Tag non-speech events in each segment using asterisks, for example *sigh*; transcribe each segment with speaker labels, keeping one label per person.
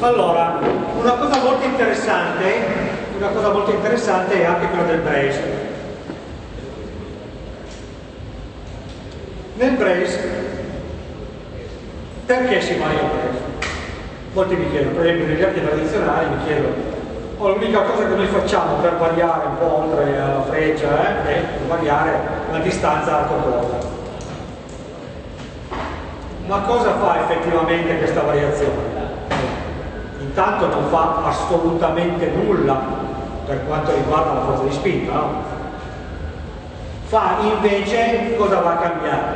Speaker 1: Allora, una cosa molto interessante, una cosa molto interessante è anche quella del brace. Nel brace, perché si varia il brace? Molti mi chiedono, per esempio negli arti tradizionali mi chiedono, oh, l'unica cosa che noi facciamo per variare un po' oltre la freccia eh, è variare la distanza arco-corda. Ma cosa fa effettivamente questa variazione? Intanto non fa assolutamente nulla per quanto riguarda la forza di spinta, no? Fa invece cosa va a cambiare?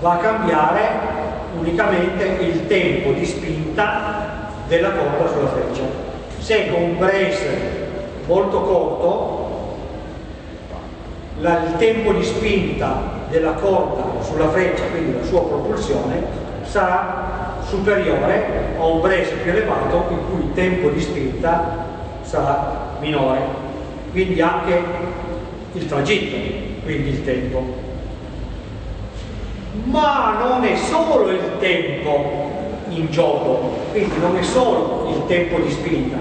Speaker 1: Va a cambiare unicamente il tempo di spinta della corda sulla freccia. Se con un brace molto corto la, il tempo di spinta della corda sulla freccia, quindi la sua propulsione, sarà superiore a un brace più elevato in cui il tempo di spinta sarà minore, quindi anche il tragitto, quindi il tempo. Ma non è solo il tempo in gioco, quindi non è solo il tempo di spinta,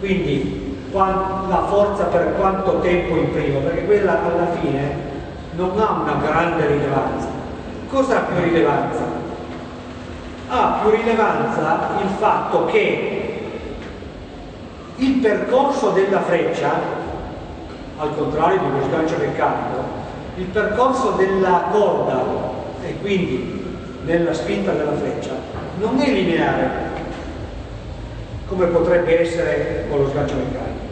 Speaker 1: quindi la forza per quanto tempo imprimo, perché quella alla fine non ha una grande rilevanza. Cosa ha più rilevanza? Ha più rilevanza il fatto che il percorso della freccia, al contrario di uno sgancio meccanico, il percorso della corda e quindi nella spinta della freccia non è lineare come potrebbe essere con lo sgancio meccanico.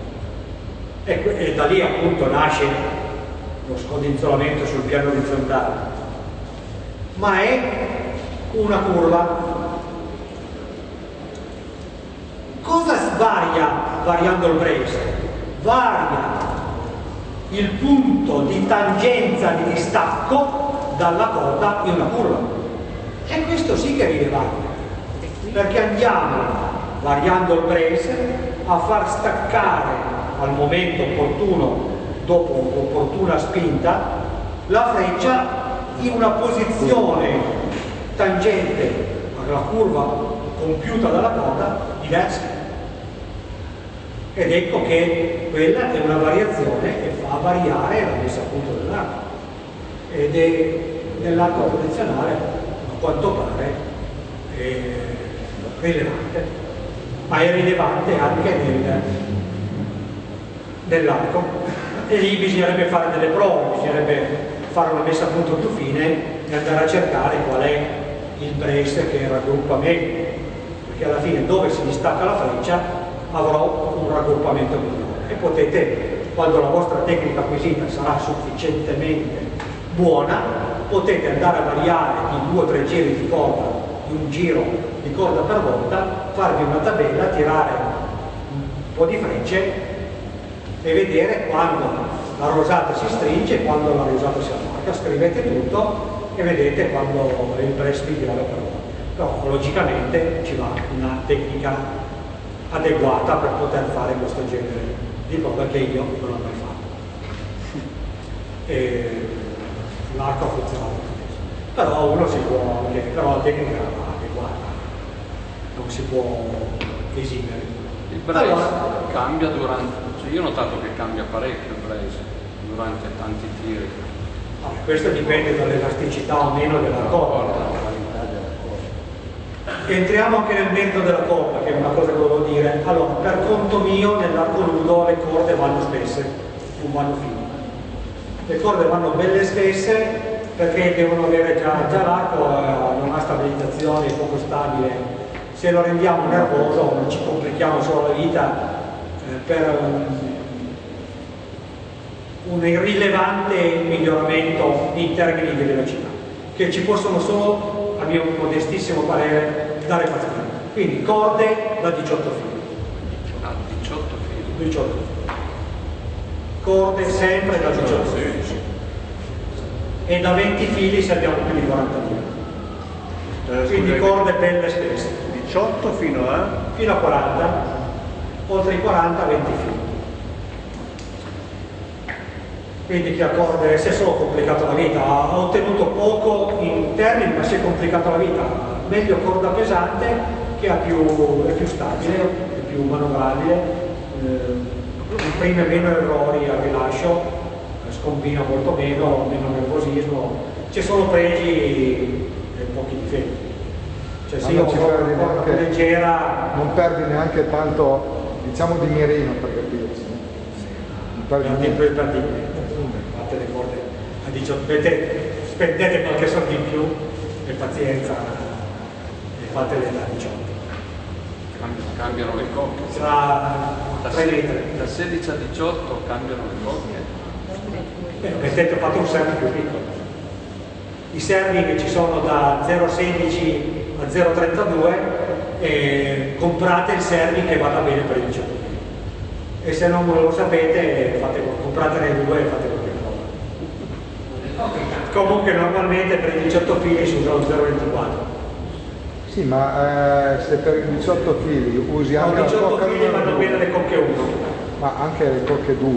Speaker 1: E, e da lì appunto nasce lo scodinzolamento sul piano orizzontale. Ma è una curva cosa varia variando il brace? varia il punto di tangenza di distacco dalla corda in una curva e questo sì che è rilevante, perché andiamo, variando il brace, a far staccare al momento opportuno, dopo opportuna spinta, la freccia in una posizione tangente alla curva compiuta dalla corda diversa. Ed ecco che quella è una variazione che fa variare la messa a punto dell'arco. Ed è nell'arco tradizionale quanto pare eh, rilevante, ma è rilevante anche nel, nell'arco e lì bisognerebbe fare delle prove, bisognerebbe fare una messa a punto più fine e andare a cercare qual è il brace che raggruppa meglio, perché alla fine dove si distacca la freccia avrò un raggruppamento migliore. E potete, quando la vostra tecnica acquisita sarà sufficientemente buona, potete andare a variare di due o tre giri di corda, di un giro di corda per volta, farvi una tabella, tirare un po' di frecce e vedere quando la rosata si stringe e quando la rosata si allarga, scrivete tutto e vedete quando il press dirà per volta. Però logicamente ci va una tecnica adeguata per poter fare questo genere di cosa che io non ho mai fatto. *laughs* E l'arco ha funzionato però uno si può anche, però la tecnica adeguata non si può esimere
Speaker 2: il brace allora, cambia durante cioè io ho notato che cambia parecchio il brace durante tanti tiri
Speaker 1: questo dipende dall'elasticità o meno della corda entriamo anche nel merito della corda che è una cosa che volevo dire. Allora per conto mio nell'arco nudo le corde vanno spesse non vanno fine. Le corde vanno belle spesse perché devono avere già, già l'arco eh, non ha stabilizzazione, è poco stabile. Se lo rendiamo nervoso ci complichiamo solo la vita eh, per un, irrilevante miglioramento in termini di velocità che ci possono solo, a mio modestissimo parere, dare fastidio. Quindi corde da 18 fili.
Speaker 2: Ah, 18 fili.
Speaker 1: 18 fili. Corde sempre da 18 fili. E da 20 fili se abbiamo più di 40 fili. Eh, quindi corde belle spesse
Speaker 3: 18 fino a?
Speaker 1: fino a 40 oltre i 40 20 fili quindi chi ha corde si è solo complicato la vita ha ottenuto poco in termini ma si è complicato la vita meglio corda pesante che ha più, è più stabile, è più manovrabile, eh, imprime meno errori al rilascio, scombina molto meno, meno nervosismo, c'è solo pregi e pochi difetti. Cioè se io una corda leggera...
Speaker 3: Non perdi neanche tanto, diciamo di mirino per capirci.
Speaker 1: Non perdi niente. Per fate le corde a 18, vedete, spendete qualche soldo in più e pazienza e fatele da 18
Speaker 2: cambiano le cocche.
Speaker 1: Tra,
Speaker 2: da, da 16 a 18 cambiano le cocche.
Speaker 1: Beh, mettete, fate un serve più piccolo. I servi che ci sono da 0,16 a 0,32 eh, comprate il servi che vada bene per il 18 e se non lo sapete fate, compratene due e fate cosa. Comunque normalmente per i 18 fili si usa lo 0,24
Speaker 3: sì, ma eh, se per i 18 fili usi anche
Speaker 1: no, 18 la fili vanno bene le cocche 1.
Speaker 3: Ma anche le cocche 2,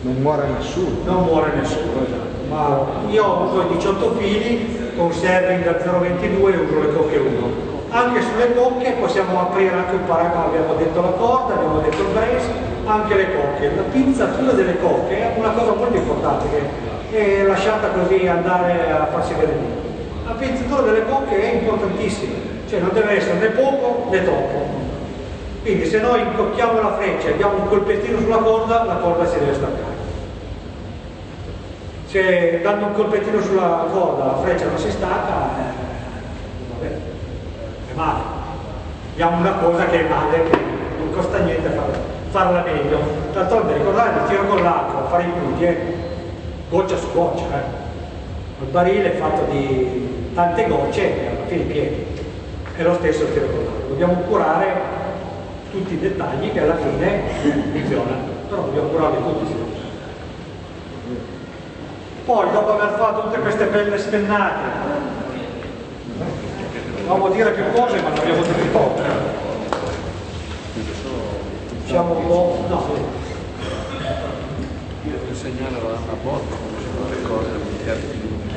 Speaker 3: non muore nessuno.
Speaker 1: Non muore nessuno, esatto. Ma io uso i 18 fili con serving da 0,22 e uso le cocche 1. Anche sulle cocche possiamo aprire anche un paragrafo, abbiamo detto la corda, abbiamo detto il brace, anche le cocche. La pizzatura delle cocche è una cosa molto importante che è lasciata così andare a farsi vedere. La pizzatura delle cocche è importantissima cioè non deve essere né poco né troppo. Quindi se noi incocchiamo la freccia e diamo un colpettino sulla corda, la corda si deve staccare. Se dando un colpettino sulla corda la freccia non si stacca, eh, vabbè, è male. Diamo una cosa che è male, che non costa niente farla, farla meglio. D'altronde ricordate, il tiro con l'acqua, fare i punti, eh, goccia su goccia. Eh. Il barile è fatto di tante gocce e alla fine pieno è lo stesso tiro con. Dobbiamo curare tutti i dettagli che alla fine funzionano, però dobbiamo curarli tutti. Poi dopo aver fatto tutte queste belle spennate, dovevamo dire più cose ma non abbiamo detto poco. Diciamo un po'. No.
Speaker 2: Devo segnare la botta come sono le cose all'interno di un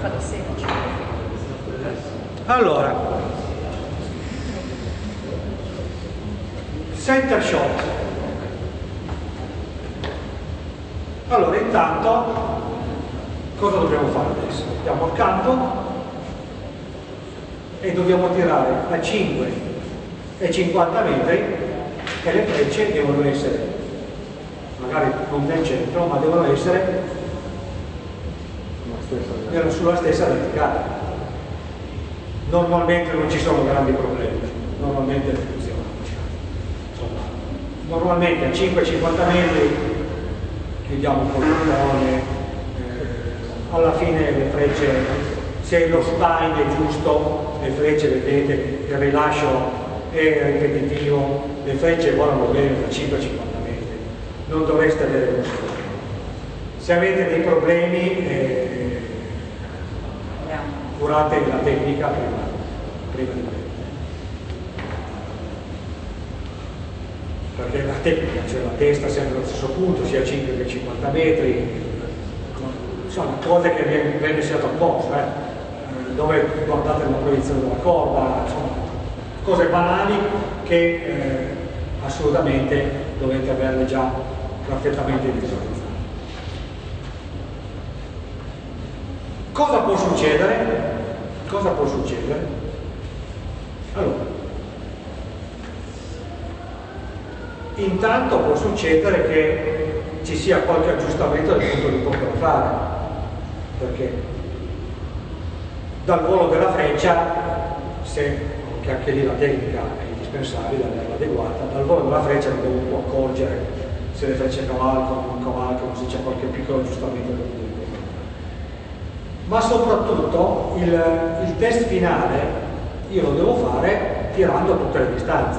Speaker 1: fa da 16. Allora, center shot. Allora, intanto, cosa dobbiamo fare adesso? Andiamo al campo e dobbiamo tirare a 5 e 50 metri e le frecce devono essere, magari non nel centro, ma devono essere erano sulla stessa verticale. Normalmente non ci sono grandi problemi, normalmente funziona. Insomma, normalmente a 5-50 metri chiudiamo un po' il bottone, eh, alla fine le frecce, se lo spine è giusto, le frecce vedete, il rilascio è ripetitivo, le frecce volano bene da 5-50 metri, non dovreste avere problemi. Se avete dei problemi eh, curate la tecnica prima, prima di prendere. Perché la tecnica, cioè la testa sempre allo stesso punto, sia a 5 che 50 metri, sono cose che viene, sia apposta, eh? dove guardate la proiezione della corda, insomma, cose banali che eh, assolutamente dovete averle già perfettamente visualizzate. Cosa può succedere? Cosa può succedere? Allora, intanto può succedere che ci sia qualche aggiustamento del punto di da fare, perché dal volo della freccia, se, che anche lì la tecnica è indispensabile, averla adeguata, dal volo della freccia dobbiamo un po' accorgere se le frecce cavalcano, non cavalcano, se c'è qualche piccolo aggiustamento del punto ma soprattutto il, il test finale io lo devo fare tirando tutte le distanze.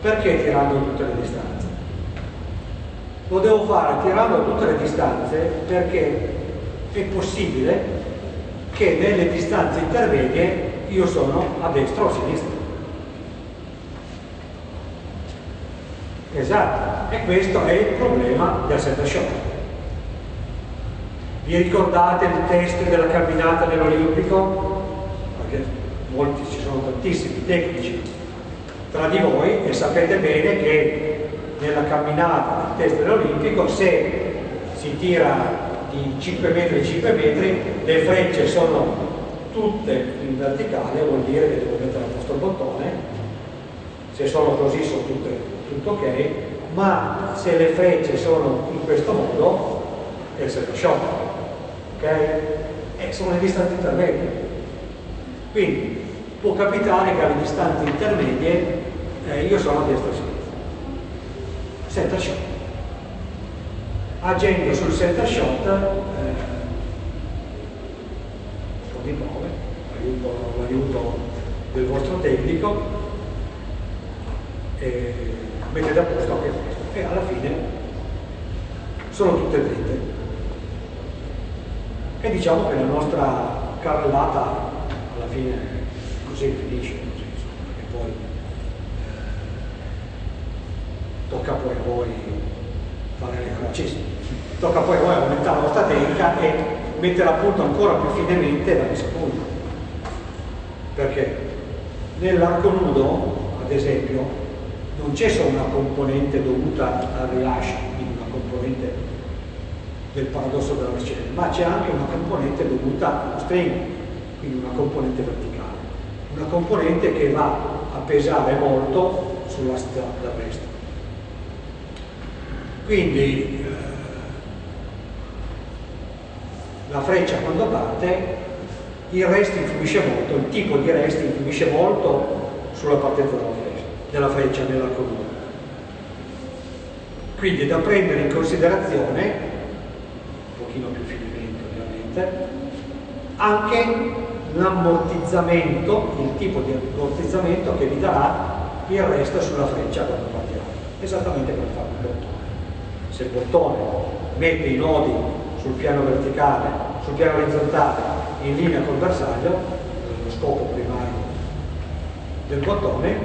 Speaker 1: Perché tirando tutte le distanze? Lo devo fare tirando tutte le distanze perché è possibile che nelle distanze intermedie io sono a destra o a sinistra. Esatto, e questo è il problema del set shot Vi ricordate il test della camminata dell'Olimpico? Perché molti ci sono tantissimi tecnici tra di voi e sapete bene che nella camminata del test dell'Olimpico se si tira di 5 metri 5 metri, le frecce sono tutte in verticale, vuol dire che devo mettere il vostro bottone, se sono così sono tutte, tutto ok, ma se le frecce sono in questo modo è second shot, ok? E sono le distanze intermedie. Quindi può capitare che alle distanze intermedie eh, io sono a destra sinistra. Center shot agendo sul center shot eh, po' di prove, l'aiuto del vostro tecnico e mettete a posto anche questo e alla fine sono tutte dritte e diciamo che la nostra carrellata alla fine così finisce perché poi eh, tocca poi a voi fare le francesi. Tocca poi a voi aumentare la vostra tecnica e mettere a punto ancora più finemente la messa a punto. Perché nell'arco nudo, ad esempio, non c'è solo una componente dovuta al rilascio, quindi una componente del paradosso della versione, ma c'è anche una componente dovuta allo string, quindi una componente verticale, una componente che va a pesare molto sulla strada resto. Quindi eh, la freccia quando parte, il resto influisce molto, il tipo di resto influisce molto sulla partenza della freccia, della freccia nell'arco nudo. Quindi è da prendere in considerazione, un pochino più finemente ovviamente, anche l'ammortizzamento, il tipo di ammortizzamento che vi darà il resto sulla freccia quando partirà, esattamente come fa il bottone se il bottone mette i nodi sul piano verticale, sul piano orizzontale in linea col bersaglio, lo scopo primario del bottone,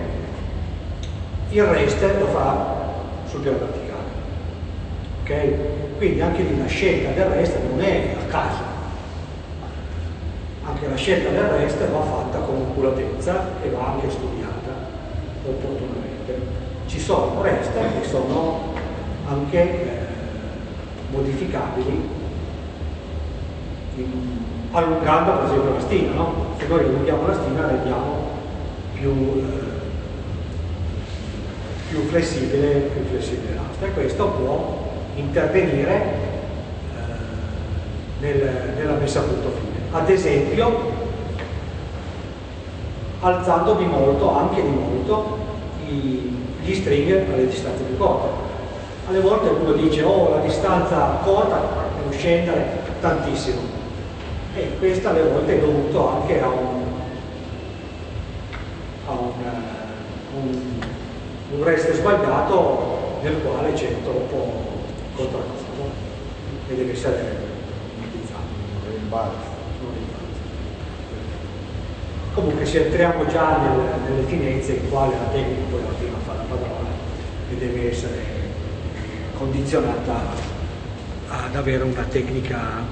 Speaker 1: il resto lo fa sul piano verticale. Ok? Quindi anche lì la scelta del resto non è a caso, anche la scelta del resto va fatta con oculatezza e va anche studiata opportunamente. Ci sono resti che sono anche eh, modificabili in, allungando per esempio la stina, no? se noi allunghiamo la stina rendiamo più, eh, più flessibile, più flessibile l'asta e questo può intervenire eh, nel, nella messa a punto fine. Ad esempio alzando di molto, anche di molto, i, gli string alle distanze più corte. Alle volte uno dice oh la distanza corta devo scendere tantissimo. E questo alle volte è dovuto anche a un, a un, uh, un, un resto sbagliato nel quale c'è troppo contraccolpo e deve essere utilizzato. Comunque se entriamo già nel, nelle finezze in quale la tecnica poi alla fine fa la padrona e deve essere condizionata ad avere una tecnica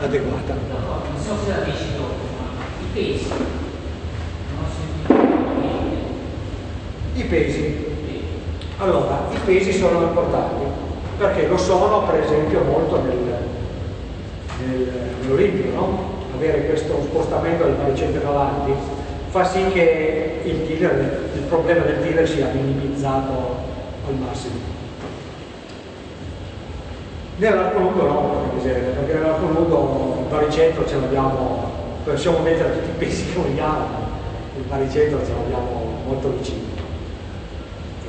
Speaker 1: adeguata.
Speaker 4: Non so se la dici dopo, ma i pesi.
Speaker 1: I pesi. Allora, i pesi sono importanti perché lo sono per esempio molto nel, nel, no? avere questo spostamento del baricentro avanti fa sì che il, dealer, il problema del dealer sia minimizzato al massimo. Nell'arco nudo no, perché nell'arco nudo il baricentro ce l'abbiamo, possiamo mettere tutti i pesi che vogliamo, il baricentro ce l'abbiamo molto vicino.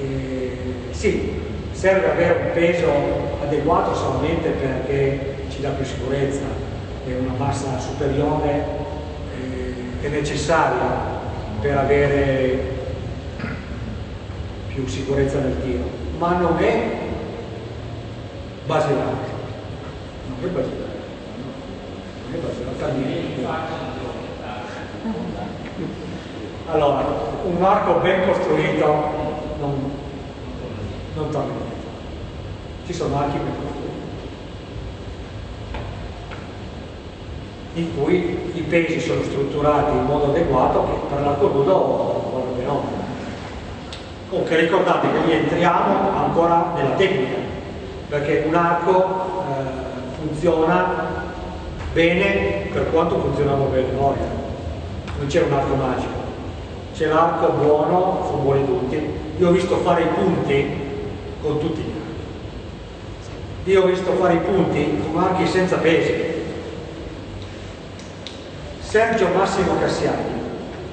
Speaker 1: E, sì, serve avere un peso adeguato solamente perché ci dà più sicurezza e una massa superiore è necessaria per avere più sicurezza nel tiro, ma non è basilare. Non è basilare. Non è basilare. Allora, un arco ben costruito non, non torna ci sono archi più profondi in cui i pesi sono strutturati in modo adeguato che per l'arco nudo vanno bene. Comunque ricordate che lì entriamo ancora nella tecnica, perché un arco eh, funziona bene per quanto funzionava bene noi. Non c'è un arco magico, c'è l'arco buono, sono buoni tutti. Io ho visto fare i punti con tutti gli archi. Io ho visto fare i punti con archi senza pesi. Sergio Massimo Cassiani,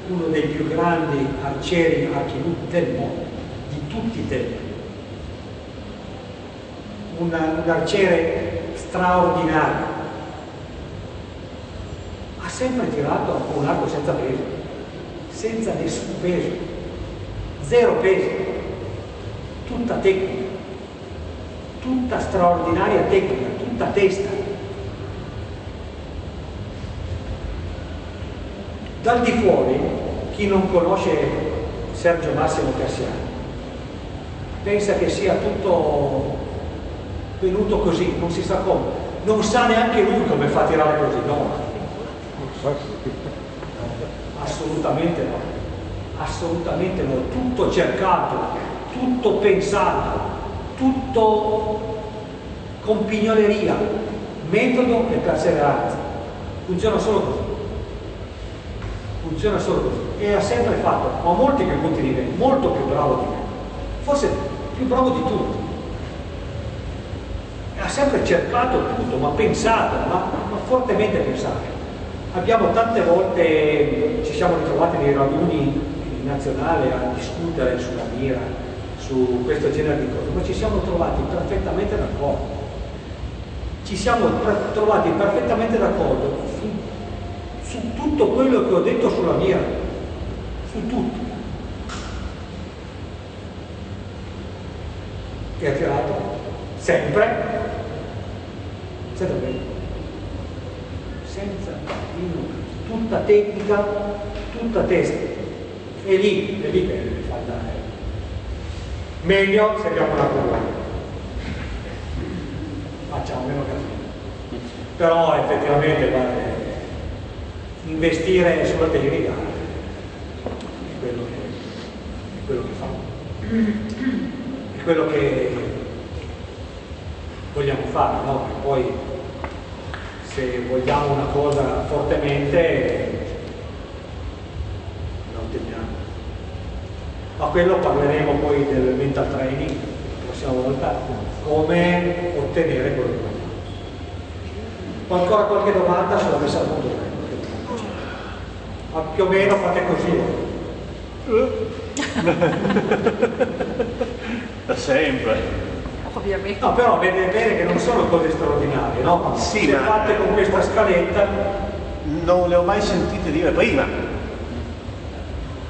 Speaker 1: uno dei più grandi arcieri archibutti del mondo, di tutti i tempi, un, un arciere straordinario, ha sempre tirato un arco senza peso, senza nessun peso, zero peso, tutta tecnica, tutta straordinaria tecnica, tutta testa. Dal di fuori, chi non conosce Sergio Massimo Cassiani, pensa che sia tutto venuto così, non si sa come, non sa neanche lui come fa a tirare così, no. Assolutamente no, assolutamente no, tutto cercato, tutto pensato, tutto con pignoleria, metodo e perseveranza, funziona solo così funziona solo così e ha sempre fatto, ho molti che punti di me, molto più bravo di me, forse più bravo di tutti. Ha sempre cercato tutto, ma pensato, ma, ma fortemente pensato. Abbiamo tante volte, ci siamo ritrovati nei raduni nazionali a discutere sulla mira, su questo genere di cose, ma ci siamo trovati perfettamente d'accordo. Ci siamo trovati perfettamente d'accordo su tutto quello che ho detto sulla mia, su tutto. E ha tirato sempre, senza bene, senza tutta tecnica, tutta testa. E lì, e lì che fa andare. Meglio se abbiamo una curva. Facciamo meno casino. Però effettivamente guarda, investire sulla tecnica è quello che, è quello che fa è quello che vogliamo fare no? poi se vogliamo una cosa fortemente la otteniamo ma quello parleremo poi del mental training la prossima volta come ottenere quello che vogliamo ancora qualche domanda sulla messa a punto ma più o meno fate così.
Speaker 5: Da sempre.
Speaker 6: Ovviamente.
Speaker 1: No, però vedete bene che non sono cose straordinarie, no?
Speaker 5: Sì,
Speaker 1: Se
Speaker 5: ma-
Speaker 1: fatte con questa scaletta,
Speaker 5: Non le ho mai sentite dire prima.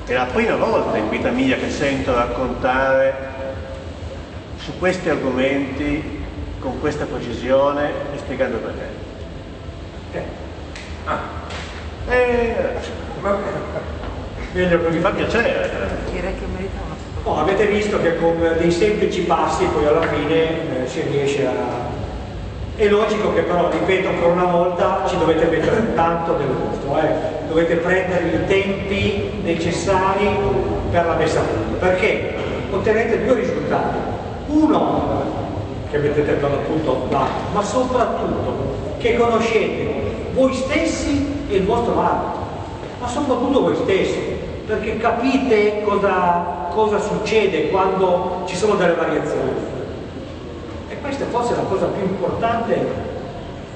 Speaker 5: È la prima volta in vita mia che sento raccontare su questi argomenti con questa precisione e spiegando perché.
Speaker 1: eh,
Speaker 5: Eh,
Speaker 1: meglio
Speaker 5: mi
Speaker 1: così.
Speaker 5: fa piacere.
Speaker 6: Direi che merita una foto.
Speaker 1: No, avete visto che con dei semplici passi poi alla fine eh, si riesce a... È logico che però, ripeto ancora una volta, ci dovete mettere tanto del vostro, eh. dovete prendere i tempi necessari per la messa a punto, perché ottenete due risultati. Uno, che mettete per l'appunto là, ma soprattutto che conoscete voi stessi e il vostro arte, ma soprattutto voi stessi, perché capite cosa, cosa succede quando ci sono delle variazioni. E questa è forse la cosa più importante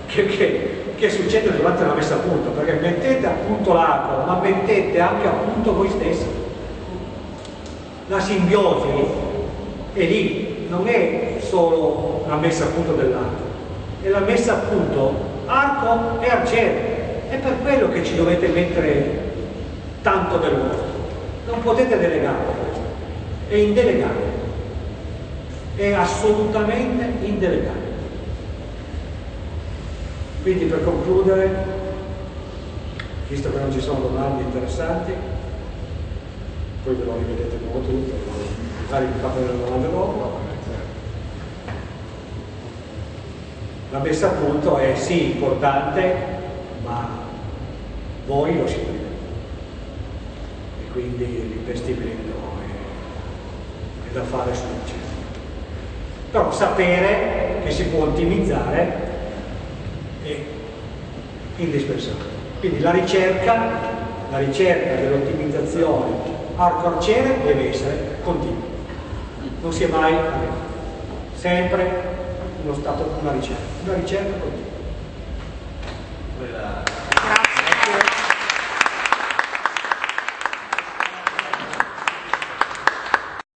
Speaker 1: che, che- che succede durante la messa a punto, perché mettete a punto l'arco, ma mettete anche a punto voi stessi. La simbiosi è lì, non è solo la messa a punto dell'arco, è la messa a punto arco e arciere. È per quello che ci dovete mettere tanto del vostro. Non potete delegare. È indelegabile. È assolutamente indelegabile. Quindi per concludere, visto che non ci sono domande interessanti, poi ve lo rivedete come tutto, magari vi fate delle domande dopo. la messa a punto è sì importante, ma voi lo siete. E quindi l'investimento è, è da fare successivo. Però sapere che si può ottimizzare è indispensabile. Quindi la ricerca, la ricerca dell'ottimizzazione arco arciere deve essere continua. Non si è mai sempre uno stato, una ricerca, una ricerca continua.